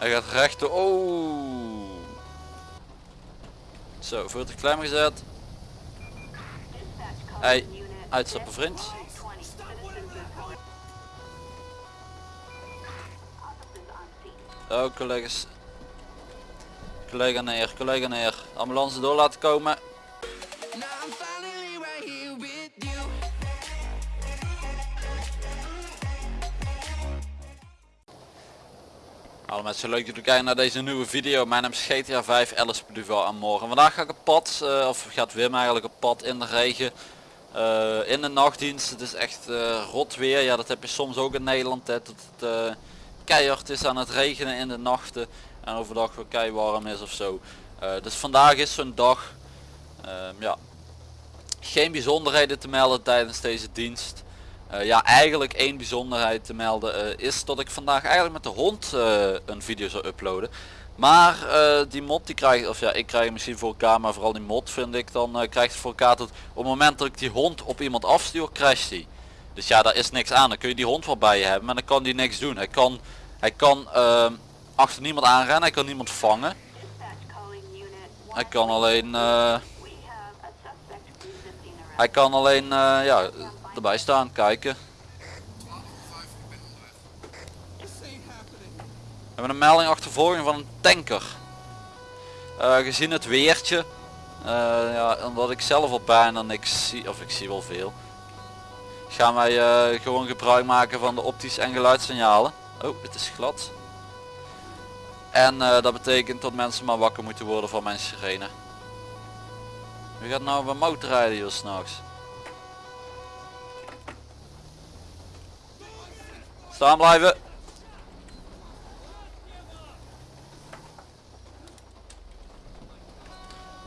Hij gaat rechten. Oh. Zo, voertuig klem gezet. Hey, uitstappen vriend. Oh, collega's. Collega neer, collega neer. Ambulance door laten komen. Hallo mensen, leuk dat jullie kijken naar deze nieuwe video. Mijn naam is GTA 5 Alice Duval aan morgen. Vandaag ga ik op pad, uh, of gaat Wim eigenlijk op pad in de regen. Uh, in de nachtdienst, het is echt uh, rot weer. Ja, dat heb je soms ook in Nederland. Hè, dat het keihard is aan het regenen in de nachten. En overdag weer kei warm is of zo. dus vandaag is zo'n dag. Ehm, ja, geen bijzonderheden te melden tijdens deze dienst. Uh, ja, eigenlijk één bijzonderheid te melden uh, is dat ik vandaag eigenlijk met de hond uh, een video zou uploaden. Maar die mod die krijg of ja, ik krijg misschien voor elkaar, maar vooral die mod vind ik dan krijgt voor elkaar op het moment dat ik die hond op iemand afstuur, crasht die. Dus ja, daar is niks aan. Dan kun je die hond wel bij je hebben, maar dan kan die niks doen. Hij kan, hij kan achter niemand aanrennen, hij kan niemand vangen. Hij kan alleen, hij kan alleen, ja erbij staan, kijken. We hebben een melding achtervolging van een tanker. Uh, gezien het weertje, uh, ja, omdat ik zelf al bijna niks zie, of ik zie wel veel, gaan wij uh, gewoon gebruik maken van de optische en geluidssignalen. Oh, het is glad. En dat betekent dat mensen maar wakker moeten worden van mijn sirene. Wie gaat nou op een motorrijden hier s'nachts? Staan blijven.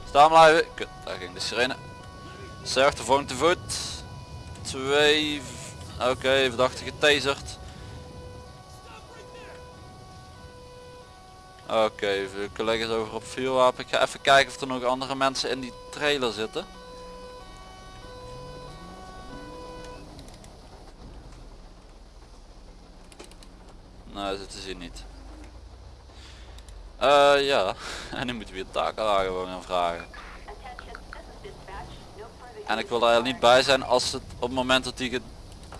Staan blijven. Kut, daar ging de sirene. Zerg de volgende voet. Twee. Oké, verdachte getaserd. Oké, collega's over op vuurwapen. Ik ga even kijken of er nog andere mensen in die trailer zitten. Nou, zitten ze niet. Uh, ja, en nu moeten we weer takenwagen gewoon gaan vragen. En ik wil daar niet bij zijn als het op het moment dat die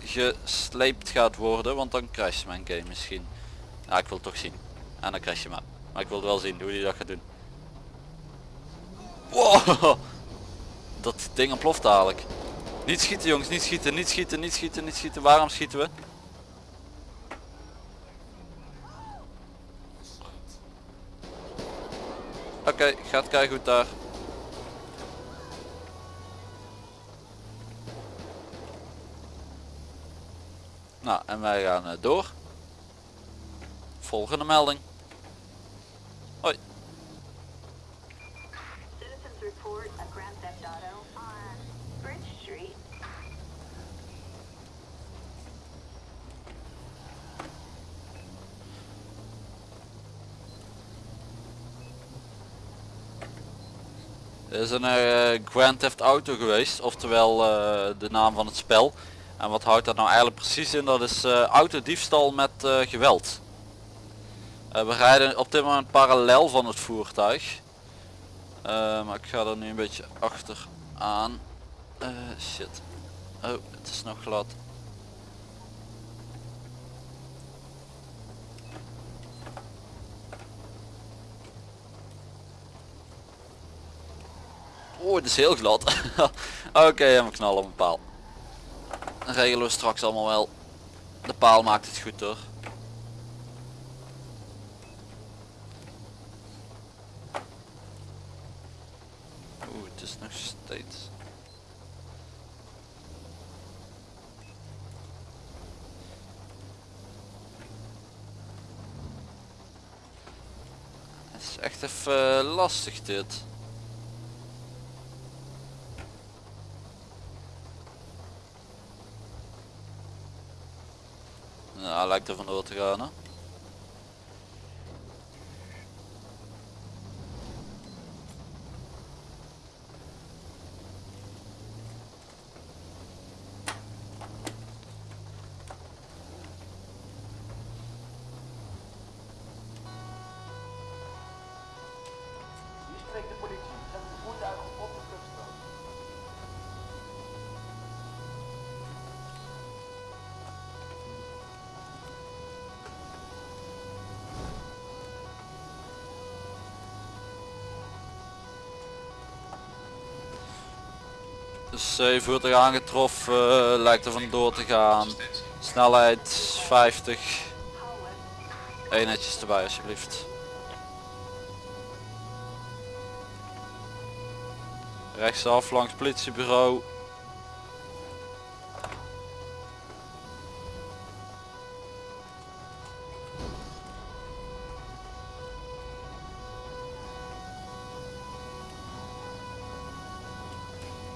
gesleept gaat worden, want dan crasht mijn game misschien. Ja, ik wil toch zien. En dan crash je maar. Maar ik wil wel zien hoe die dat gaat doen. Wow! Dat ding ontploft dadelijk. Niet schieten jongens, niet schieten, niet schieten, niet schieten, niet schieten. Waarom schieten we? Oké, gaat kijken goed daar. Nou, en wij gaan uh, door. Volgende melding. Hoi. Citizens report a Grand Theft Auto on Bridge Street. Er is een uh, Grand Theft Auto geweest, oftewel uh, de naam van het spel. En wat houdt dat nou eigenlijk precies in? Dat is uh, autodiefstal met geweld. we rijden op dit moment parallel van het voertuig. maar ik ga er nu een beetje achter aan. shit. Oh, het is nog glad. Oh, het is heel glad. Oké, okay, we knallen op een paal. Dan regelen we straks allemaal wel. De paal maakt het goed hoor. Oeh, het is nog steeds. Het is echt even lastig dit. Er vandoor te gaan hè. Dus voertuig aangetroffen, lijkt er vandoor te gaan. Snelheid 50. Eenheidjes erbij alsjeblieft. Rechtsaf langs politiebureau.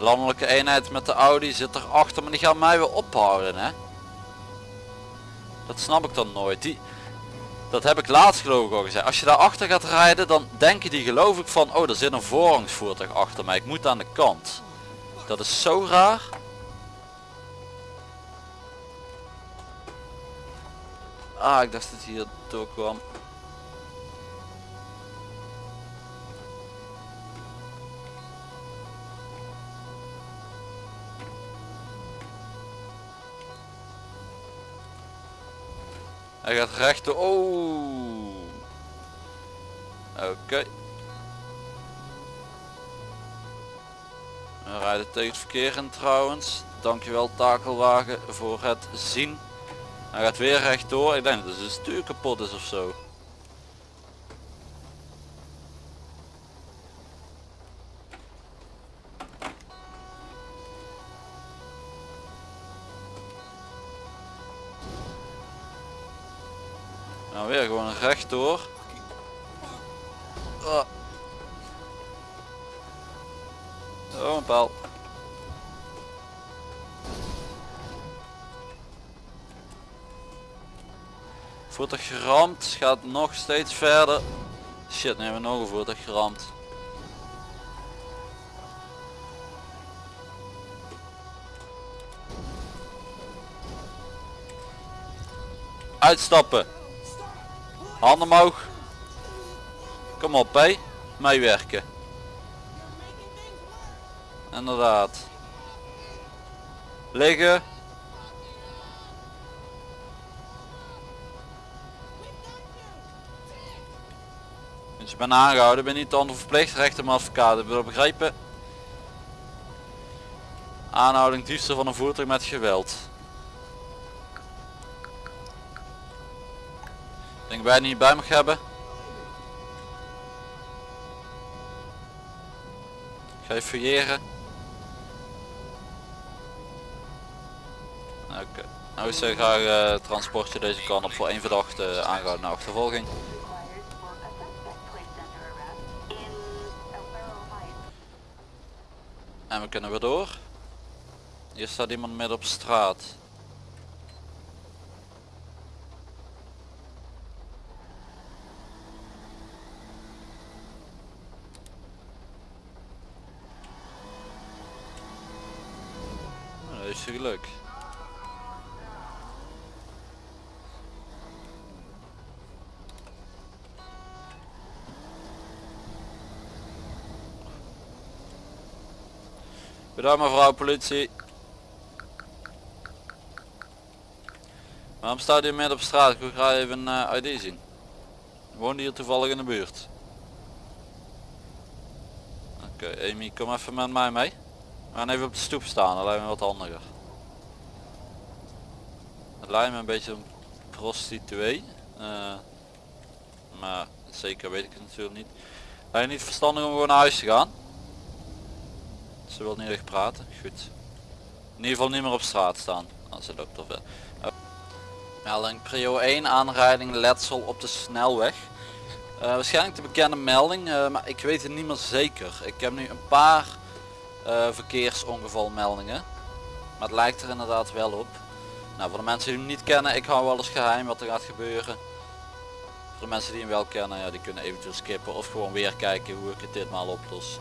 Landelijke eenheid met de Audi zit erachter, maar die gaan mij weer ophouden hè. Dat snap ik dan nooit. Die, dat heb ik laatst geloof ik al gezegd. Als je daar achter gaat rijden dan denken die geloof ik van oh er zit een voorrangsvoertuig achter mij. Ik moet aan de kant. Dat is zo raar. Ah ik dacht dat hier door kwam. Hij gaat rechten. Oh. Oké. We rijden tegen het verkeer in trouwens. Dankjewel takelwagen voor het zien. Hij gaat weer rechtdoor. Ik denk dat het stuur kapot is of zo. Nou weer gewoon rechtdoor. Oh. oh een paal. Voertuig geramd, gaat nog steeds verder. Shit, nu hebben we nog een voertuig geramd. Uitstappen. Handen omhoog. Kom op hé. Meewerken. Inderdaad. Liggen. Dus je bent aangehouden, ben niet onder verplicht, recht om advocaat, je dat begrepen? Aanhouding diefstal van een voertuig met geweld. Denk wij niet bij mag hebben. Ga je fouilleren. Oké. Okay. Nou is graag uh, transportje deze kant op voor één verdachte aangehouden naar achtervolging. En we kunnen weer door. Hier staat iemand midden op straat. Bedankt mevrouw politie. Waarom staat u midden op straat? Ik wil graag even een uh, ID zien. Woont hier toevallig in de buurt? Oké, Amy, kom even met mij mee. We gaan even op de stoep staan, dat lijkt me wat handiger. Het lijkt me een beetje een prostituee. Uh, maar zeker weet ik het natuurlijk niet. Lijkt niet verstandig om gewoon naar huis te gaan. Ze wil niet echt praten. Goed. In ieder geval niet meer op straat staan. Als ze loopt of. Melding prio 1 aanrijding letsel op de snelweg. Uh, waarschijnlijk de bekende melding, uh, maar ik weet het niet meer zeker. Ik heb nu een paar uh, verkeersongevalmeldingen. Maar het lijkt er inderdaad wel op. Nou, voor de mensen die hem niet kennen, ik hou wel eens geheim wat er gaat gebeuren. Voor de mensen die hem wel kennen, ja, die kunnen eventueel skippen of gewoon weer kijken hoe ik het ditmaal oplos.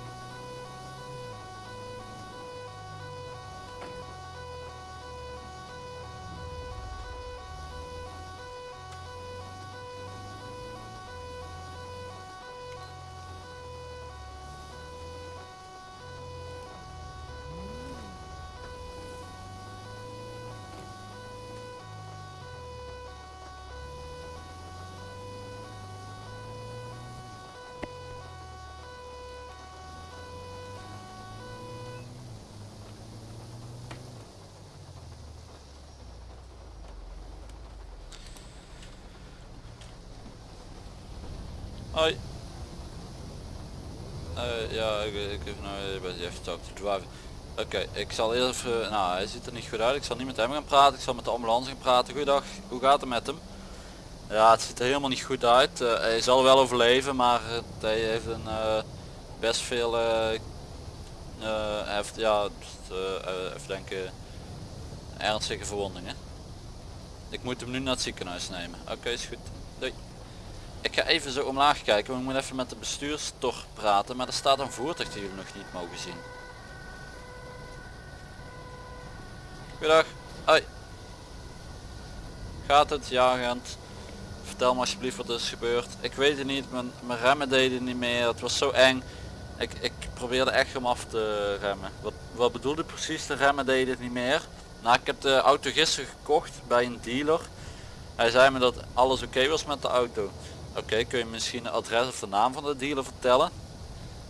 Hoi. Eh, ja, ik, ik nou bij even talk to driver. Oké, ik zal eerst even, nou hij ziet er niet goed uit. Ik zal niet met hem gaan praten, ik zal met de ambulance gaan praten. Goeiedag, hoe gaat het met hem? Ja, het ziet er helemaal niet goed uit. Eh, hij zal wel overleven, maar hij heeft een eh, best veel, heeft, ja, even denken, ernstige verwondingen. Ik moet hem nu naar het ziekenhuis nemen. Oké, is goed. Doei. Ik ga even zo omlaag kijken, want ik moet even met de bestuurstor praten, maar er staat een voertuig die jullie nog niet mogen zien. Goedendag. Hoi. Gaat het? Ja. Vertel me alsjeblieft wat er is gebeurd. Ik weet het niet, mijn, mijn remmen deden niet meer. Het was zo eng. Ik, ik probeerde echt om af te remmen. Wat, wat bedoelde precies? De remmen deden het niet meer. Nou, ik heb de auto gisteren gekocht bij een dealer. Hij zei me dat alles oké was met de auto. Oké, kun je misschien het adres of de naam van de dealer vertellen?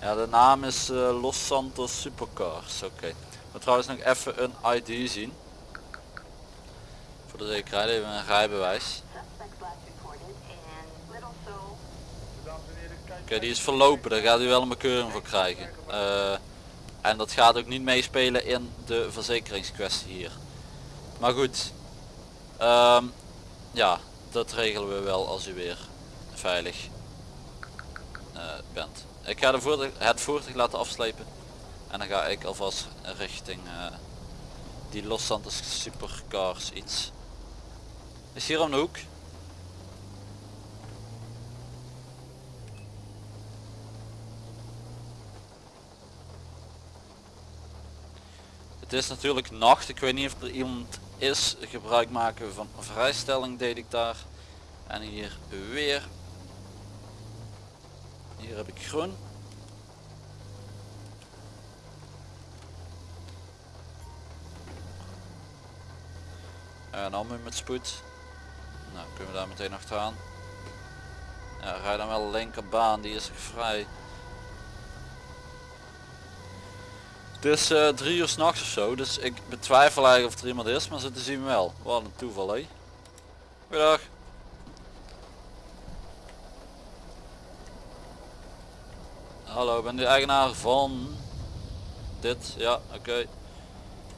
Ja, de naam is uh, Los Santos Supercars. Oké. Maar trouwens nog even een ID zien. Voor de zekerheid even een rijbewijs. Oké, die is verlopen. Daar gaat u wel een bekeuring voor krijgen. Uh, en dat gaat ook niet meespelen in de verzekeringskwestie hier. Maar goed. Um, ja, dat regelen we wel als u weer veilig uh, bent. Ik ga de voertuig, het voertuig laten afslepen. En dan ga ik alvast richting uh, die Los Santos Supercars iets. Is hier om de hoek. Het is natuurlijk nacht. Ik weet niet of er iemand is. Gebruik maken van vrijstelling deed ik daar. En hier weer. Hier heb ik groen. En dan met spoed. Nou kunnen we daar meteen achteraan. Ja, rij dan wel linkerbaan, die is vrij. Het is uh, drie uur s'nachts of zo, dus ik betwijfel eigenlijk of er iemand is, maar ze te zien wel. Wat een toeval hé. Goedendag. Hallo, ben de eigenaar van dit? Ja, oké.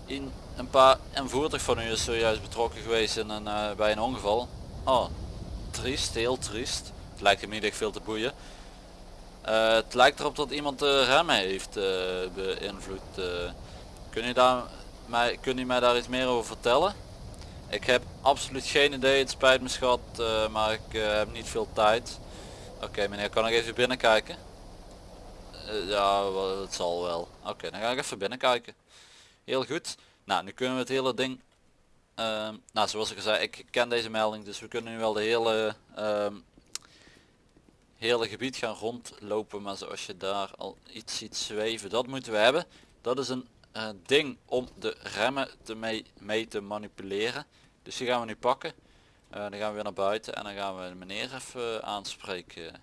In een paar een voertuig van u is zojuist betrokken geweest in een, uh, bij een ongeval. Oh, triest, heel triest. Het lijkt hem niet echt veel te boeien. Uh, het lijkt erop dat iemand de remmen heeft uh, beïnvloed. kun, je daar, mij, kun u mij daar iets meer over vertellen? Ik heb absoluut geen idee, het spijt me schat, maar ik heb niet veel tijd. Oké meneer, kan ik even binnenkijken? Ja, het zal wel. Oké, dan ga ik even binnenkijken. Heel goed. Nou, nu kunnen we het hele ding... Uh, nou, zoals ik zei, ik ken deze melding, dus we kunnen nu wel de hele... Uh, hele gebied gaan rondlopen, maar zoals je daar al iets ziet zweven, dat moeten we hebben. Dat is een uh, ding om de remmen te mee, mee te manipuleren. Dus die gaan we nu pakken. Uh, dan gaan we weer naar buiten en dan gaan we meneer even aanspreken.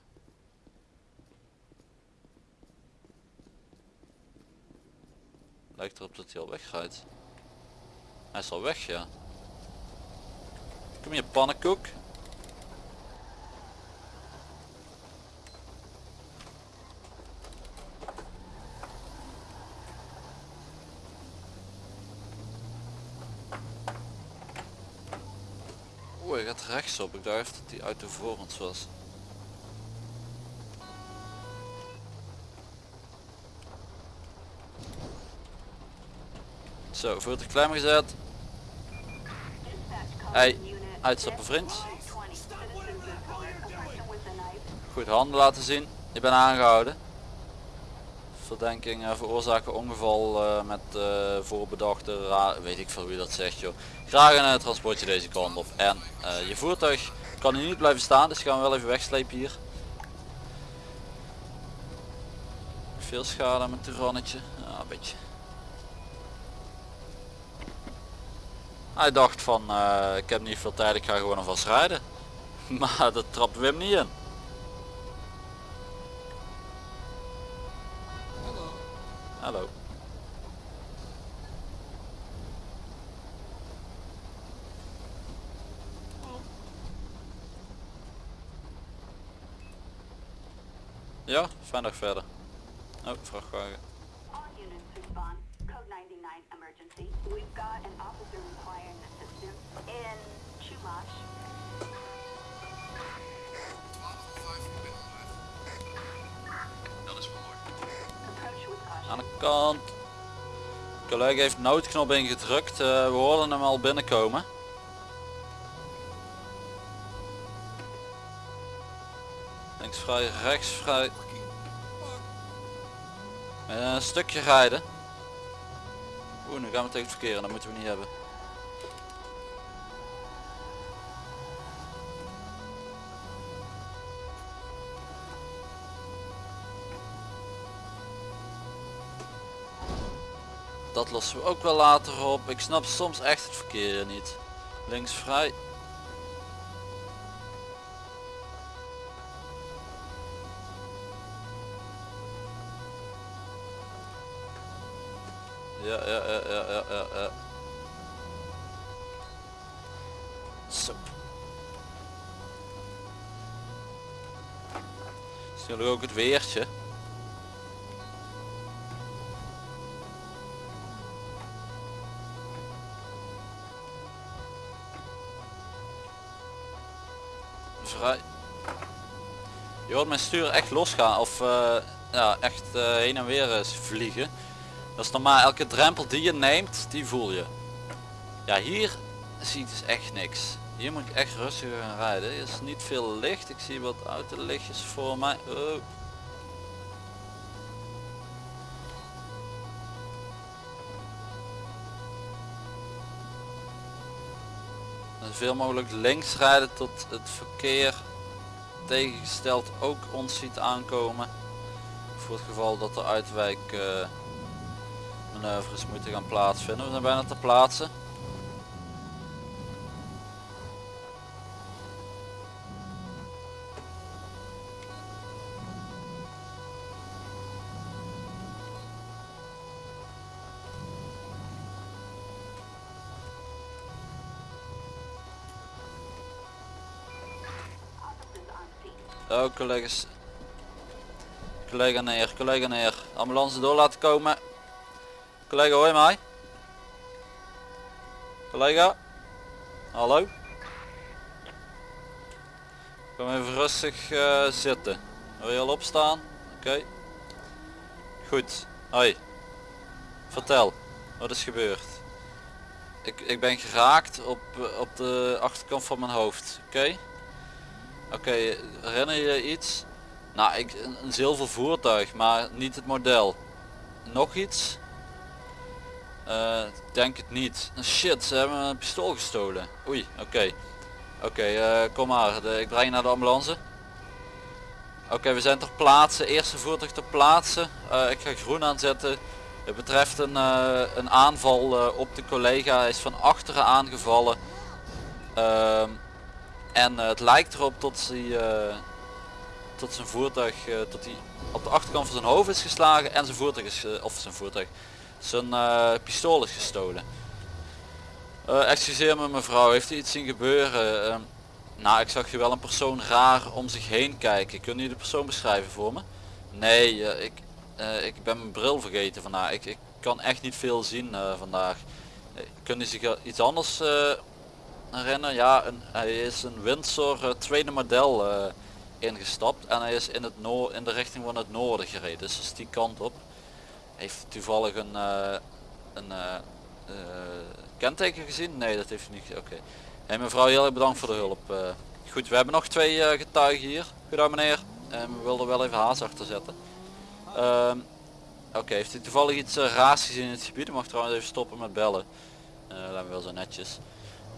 Lijkt erop dat hij al weggaat. Hij is al weg, ja. Kom hier pannenkoek. Oeh, hij gaat rechtsop. Ik dacht dat hij uit de voor ons was. Zo, voertuig klem gezet. Hey, uitstappen vriend. Goed handen laten zien. Ik ben aangehouden. Verdenking uh, veroorzaken ongeval uh, met uh, voorbedachte, weet ik veel wie dat zegt joh. Graag een transportje deze kant op. En je voertuig kan hier niet blijven staan, dus gaan we wel even wegslepen hier. Veel schade met het rannetje. Ja, een beetje. Hij dacht van uh, ik heb niet veel tijd, ik ga gewoon alvast rijden. Maar dat trappen we hem niet in. Hallo. Hallo. Ja, fijn dag verder. Oh, vrachtwagen. All units respond. Code 99 emergency. We've got an officer requiring assistance in Chumash. Dat is. Aan de kant. collega heeft noodknop ingedrukt. Eh, we hoorden hem al binnenkomen. Links vrij, rechts vrij. Eh, een stukje rijden. Oeh, nu gaan we tegen het verkeer dat moeten we niet hebben. Dat lossen we ook wel later op. Ik snap soms echt het verkeer niet. Links vrij. Zo. Is natuurlijk ook het weertje. Vrij. Je hoort mijn stuur echt losgaan of eh, ja, echt eh, heen en weer eens vliegen. Dat is normaal, elke drempel die je neemt, die voel je. Ja, hier zie ik dus echt niks. Hier moet ik echt rustig gaan rijden. Er is niet veel licht. Ik zie wat autolichtjes voor mij. Oh. Zoveel mogelijk links rijden tot het verkeer tegengesteld ook ons ziet aankomen. Voor het geval dat er uitwijk eh, manoeuvres moeten gaan plaatsvinden. We zijn bijna te plaatsen. Collega's. Collega neer, collega neer. Ambulance door laten komen. Collega hoor mij? Collega? Hallo? Kom even rustig eh, zitten. Wil je al opstaan? Oké. Goed. Hoi. Vertel. Wat is gebeurd? Ik, ik ben geraakt op, eh, op de achterkant van mijn hoofd. Oké? Oké, herinner je iets? Nou, ik, een, zilver voertuig, maar niet het model. Nog iets? Ik denk het niet. Shit, ze hebben een pistool gestolen. Oei, oké. Oké, eh, kom maar. De, ik breng je naar de ambulance. Oké, we zijn ter plaatse. Eerste voertuig ter plaatse. Eh, ik ga groen aanzetten. Het betreft een, een aanval op de collega. Hij is van achteren aangevallen. En eh, het lijkt erop tot hij eh, tot zijn voertuig, eh, tot hij op de achterkant van zijn hoofd is geslagen en zijn voertuig is, of zijn voertuig, zijn pistool is gestolen. Excuseer me mevrouw, heeft u iets zien gebeuren? Ehm, nou, ik zag je wel een persoon raar om zich heen kijken. Kun je de persoon beschrijven voor me? Nee, ik, ik ben mijn bril vergeten vandaag. Ik, ik kan echt niet veel zien vandaag. Uh, kun je zich iets anders eh, herinneren? Ja, een, hij is een Windsor eh, tweede model eh, ingestapt en hij is in, het noor in de richting van het noorden gereden. Dus die kant op. Heeft toevallig een, eh, een eh, kenteken gezien? Nee, dat heeft hij niet. Oké. Hey, mevrouw, heel erg bedankt voor de hulp. Goed, we hebben nog twee getuigen hier. Goedendag meneer. En we wilden wel even haast achter zetten. Ehm, Oké, heeft u toevallig iets uh, raars gezien in het gebied? Mag trouwens even stoppen met bellen. Uh, laten we wel zo netjes.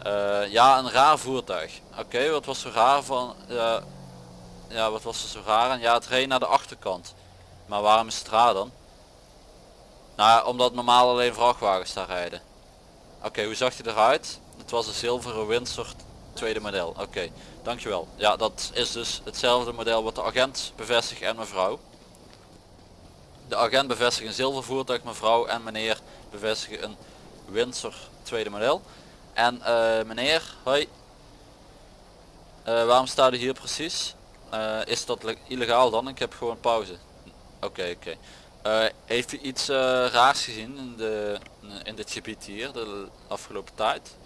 Eh, ja, een raar voertuig. Oké, wat was zo raar van... ja, ja, wat was er zo raar aan? Ja, het reed naar de achterkant. Maar waarom is het raar dan? Nou, omdat normaal alleen vrachtwagens daar rijden. Oké, hoe zag hij eruit? Het was een zilveren Windsor tweede model. Oké, dankjewel. Ja, dat is dus hetzelfde model wat de agent bevestigt en mevrouw. De agent bevestigt een zilver voertuig, mevrouw en meneer bevestigen een Windsor tweede model. En eh, meneer, hoi. Eh, waarom staat u hier precies? Eh, is dat le- illegaal dan? Ik heb gewoon pauze. Oké, oké. Heeft u iets raars gezien in, de, in dit gebied hier de afgelopen tijd?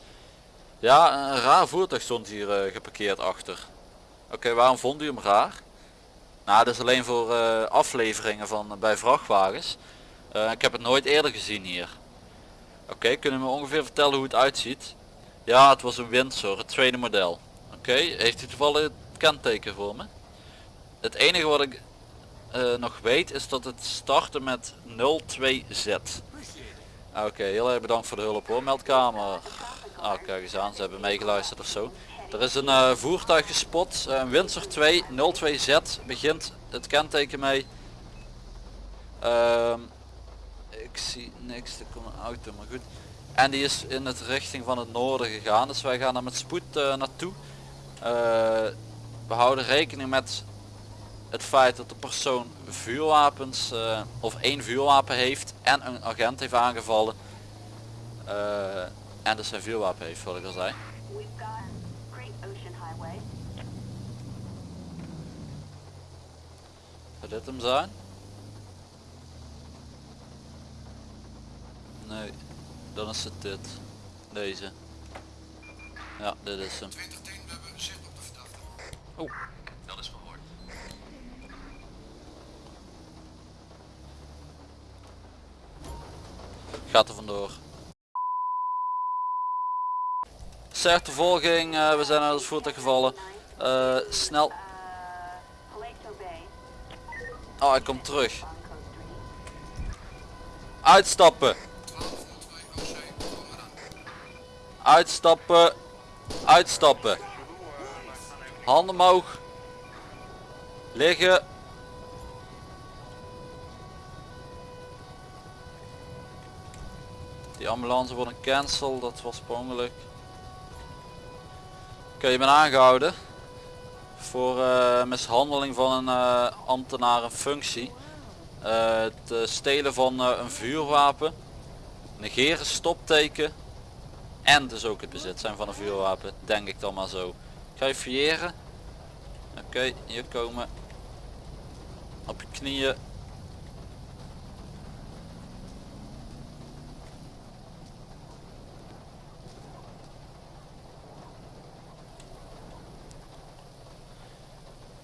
Ja, een raar voertuig stond hier geparkeerd achter. Oké, waarom vond u hem raar? Nou, dat is alleen voor afleveringen van bij vrachtwagens. Ik heb het nooit eerder gezien hier. Oké, kunnen we ongeveer vertellen hoe het uitziet? Ja, het was een Windsor, het tweede model. Oké, heeft u toevallig het kenteken voor me? Het enige wat ik eh, nog weet is dat het startte met 02Z. Oké, heel erg bedankt voor de hulp hoor, meldkamer. Ah, kijk eens aan, ze hebben meegeluisterd of zo. Er is een eh, voertuig gespot, eh, een Windsor 2 02Z, begint het kenteken mee. Ehm, ik zie niks, er komt een auto, maar goed. En die is in het richting van het noorden gegaan, dus wij gaan er met spoed eh, naartoe. Eh, we houden rekening met het feit dat de persoon vuurwapens eh, of één vuurwapen heeft en een agent heeft aangevallen. En dus zijn vuurwapen heeft, wat ik al zei. Zou dit hem zijn? Nee, dan is het dit. Deze. Ja, dit is hem. 2010, we hebben zicht op de verdachte. Oh, Dat is verhoord. gaat er vandoor. Sertervolging, eh we zijn uit het voertuig gevallen. Eh, snel. Uh, Oh, hij komt terug. on Coast 3. Uitstappen. Uitstappen. Uitstappen. Handen omhoog. Liggen. Die ambulance wordt een cancel, dat was per ongeluk. Oké, je bent aangehouden. Voor eh, mishandeling van een eh, ambtenaar in functie. Eh, het stelen van een vuurwapen. Negeren stopteken. En dus ook het bezit zijn van een vuurwapen, denk ik dan maar zo. Ga je fouilleren. Oké, hier komen. Op je knieën.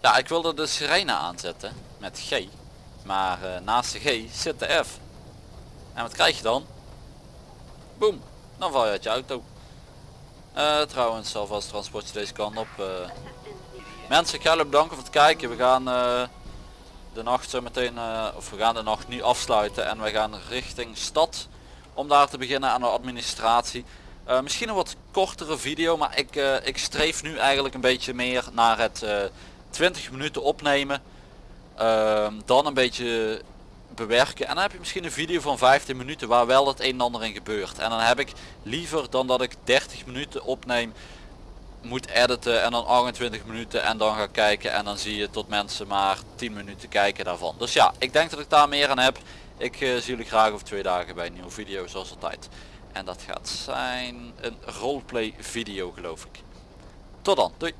Ja, ik wilde de sirene aanzetten met G. Maar eh, naast de G zit de F. En wat krijg je dan? Boom, dan val je uit je auto. Eh, trouwens, alvast transportje deze kant op. eh. Mensen, ik ga jullie bedanken voor het kijken. We gaan eh, de nacht zo meteen, of we gaan de nacht nu afsluiten en we gaan richting stad om daar te beginnen aan de administratie. Misschien een wat kortere video, maar ik, ik streef nu eigenlijk een beetje meer naar het eh 20 minuten opnemen. Ehm, dan een beetje bewerken. En dan heb je misschien een video van 15 minuten waar wel het een en ander in gebeurt. En dan heb ik liever dan dat ik 30 minuten opneem moet editen en dan 28 minuten en dan ga kijken en dan zie je tot mensen maar 10 minuten kijken daarvan. Dus ja ik denk dat ik daar meer aan heb. Ik eh, zie jullie graag over twee dagen bij een nieuwe video zoals altijd. En dat gaat zijn een roleplay video geloof ik. Tot dan doei